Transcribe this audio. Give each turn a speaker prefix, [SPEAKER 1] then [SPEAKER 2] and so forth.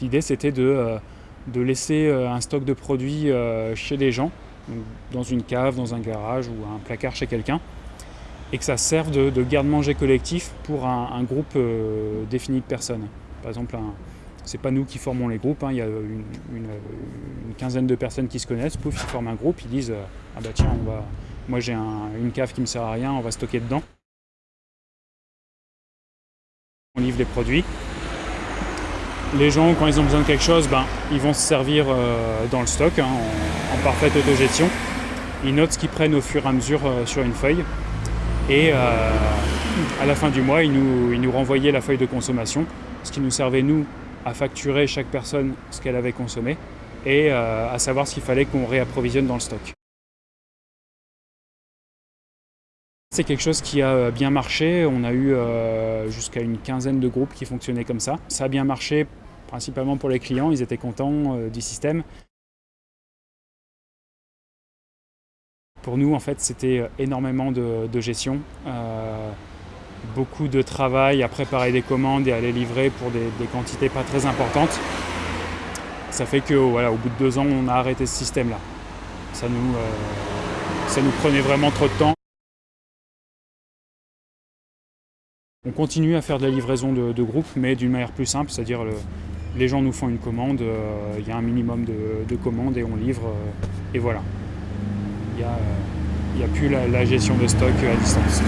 [SPEAKER 1] L'idée c'était de, de, laisser un stock de produits chez des gens, dans une cave, dans un garage ou un placard chez quelqu'un, et que ça serve de, garde-manger collectif pour un, groupe défini de personnes. Par exemple, c'est pas nous qui formons les groupes, hein, il y a une, quinzaine de personnes qui se connaissent, pouf, ils forment un groupe, ils disent Ah bah tiens, moi j'ai une cave qui me sert à rien, on va stocker dedans. On livre les produits. Les gens, quand ils ont besoin de quelque chose, ben, ils vont se servir euh, dans le stock, hein, en, parfaite autogestion. Ils notent ce qu'ils prennent au fur et à mesure euh, sur une feuille. Et euh, à la fin du mois, ils nous, ils nous renvoyaient la feuille de consommation, ce qui nous servait, nous, à facturer chaque personne ce qu'elle avait consommé et à savoir ce qu'il fallait qu'on réapprovisionne dans le stock. C'est quelque chose qui a euh, bien marché. On a eu euh, jusqu'à une quinzaine de groupes qui fonctionnaient comme ça. Ça a bien marché principalement pour les clients, ils étaient contents euh, du système. Pour nous, en fait, c'était énormément de, gestion, beaucoup de travail à préparer des commandes et à les livrer pour des, quantités pas très importantes. Ça fait que, voilà, au bout de deux ans, on a arrêté ce système-là. Ça ça nous prenait vraiment trop de temps. On continue à faire de la livraison de, groupe, mais d'une manière plus simple, c'est-à-dire les gens nous font une commande, euh, il y a un minimum de, commandes et on livre, euh, et voilà. Il n'y a, plus la gestion de stock à distance.